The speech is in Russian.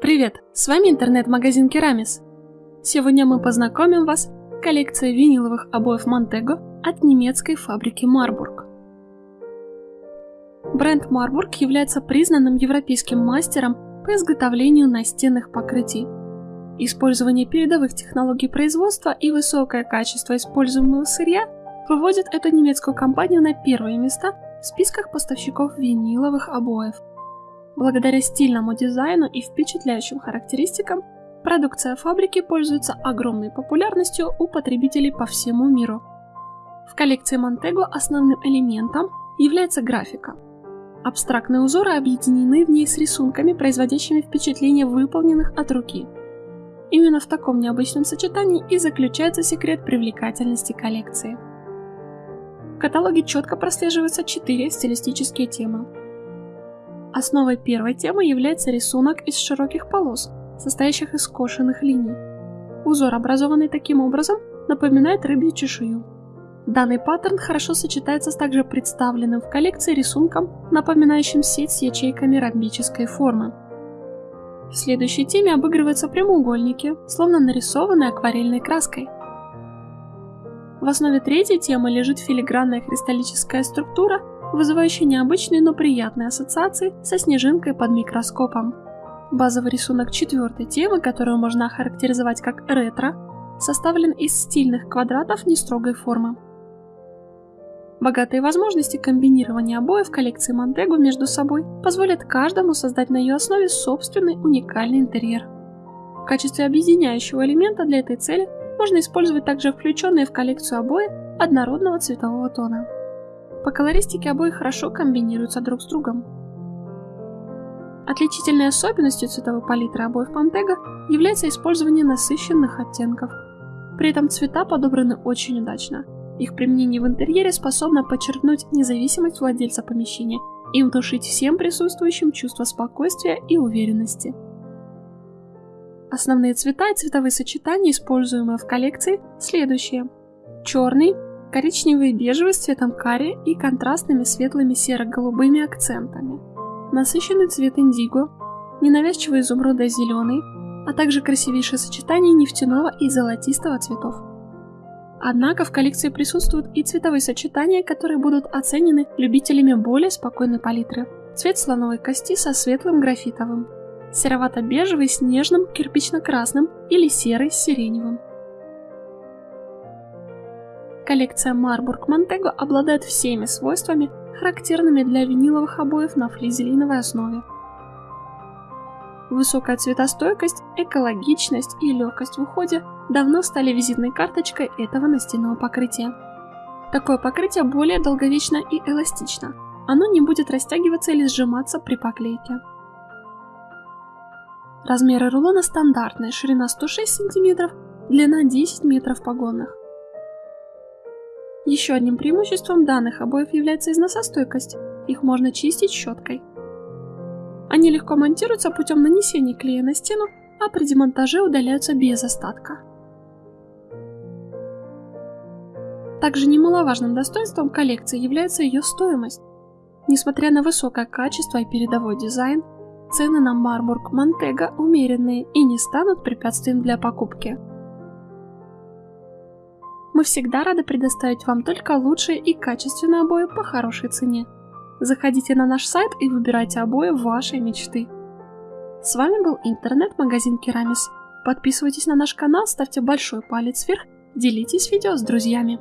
Привет, с вами интернет-магазин Керамис. Сегодня мы познакомим вас с коллекцией виниловых обоев Montego от немецкой фабрики Marburg. Бренд Marburg является признанным европейским мастером по изготовлению настенных покрытий. Использование передовых технологий производства и высокое качество используемого сырья выводит эту немецкую компанию на первые места в списках поставщиков виниловых обоев. Благодаря стильному дизайну и впечатляющим характеристикам, продукция фабрики пользуется огромной популярностью у потребителей по всему миру. В коллекции Montego основным элементом является графика. Абстрактные узоры объединены в ней с рисунками, производящими впечатление выполненных от руки. Именно в таком необычном сочетании и заключается секрет привлекательности коллекции. В каталоге четко прослеживаются четыре стилистические темы Основой первой темы является рисунок из широких полос, состоящих из скошенных линий. Узор, образованный таким образом, напоминает рыбью чешую. Данный паттерн хорошо сочетается с также представленным в коллекции рисунком, напоминающим сеть с ячейками ромбической формы. В следующей теме обыгрываются прямоугольники, словно нарисованные акварельной краской. В основе третьей темы лежит филигранная кристаллическая структура, вызывающий необычные, но приятные ассоциации со снежинкой под микроскопом. Базовый рисунок четвертой темы, которую можно охарактеризовать как ретро, составлен из стильных квадратов нестрогой формы. Богатые возможности комбинирования обоев коллекции Монтего между собой позволят каждому создать на ее основе собственный уникальный интерьер. В качестве объединяющего элемента для этой цели можно использовать также включенные в коллекцию обои однородного цветового тона. По колористике обои хорошо комбинируются друг с другом. Отличительной особенностью цветовой палитры обоев Pantega является использование насыщенных оттенков. При этом цвета подобраны очень удачно. Их применение в интерьере способно подчеркнуть независимость владельца помещения и внушить всем присутствующим чувство спокойствия и уверенности. Основные цвета и цветовые сочетания, используемые в коллекции, следующие. Черный, коричневый и бежевый с цветом карри и контрастными светлыми серо-голубыми акцентами, насыщенный цвет индиго, ненавязчивый изумрудо-зеленый, а также красивейшее сочетание нефтяного и золотистого цветов. Однако в коллекции присутствуют и цветовые сочетания, которые будут оценены любителями более спокойной палитры. Цвет слоновой кости со светлым графитовым, серовато-бежевый с нежным кирпично-красным или серый с сиреневым. Коллекция Marburg Montego обладает всеми свойствами, характерными для виниловых обоев на флизелиновой основе. Высокая цветостойкость, экологичность и легкость в уходе давно стали визитной карточкой этого настенного покрытия. Такое покрытие более долговечно и эластично. Оно не будет растягиваться или сжиматься при поклейке. Размеры рулона стандартные, ширина 106 см, длина 10 метров погонных. Еще одним преимуществом данных обоев является износостойкость. Их можно чистить щеткой. Они легко монтируются путем нанесения клея на стену, а при демонтаже удаляются без остатка. Также немаловажным достоинством коллекции является ее стоимость. Несмотря на высокое качество и передовой дизайн, цены на Марбург Монтего умеренные и не станут препятствием для покупки. Мы всегда рады предоставить вам только лучшие и качественные обои по хорошей цене. Заходите на наш сайт и выбирайте обои вашей мечты. С вами был интернет-магазин Керамис. Подписывайтесь на наш канал, ставьте большой палец вверх, делитесь видео с друзьями.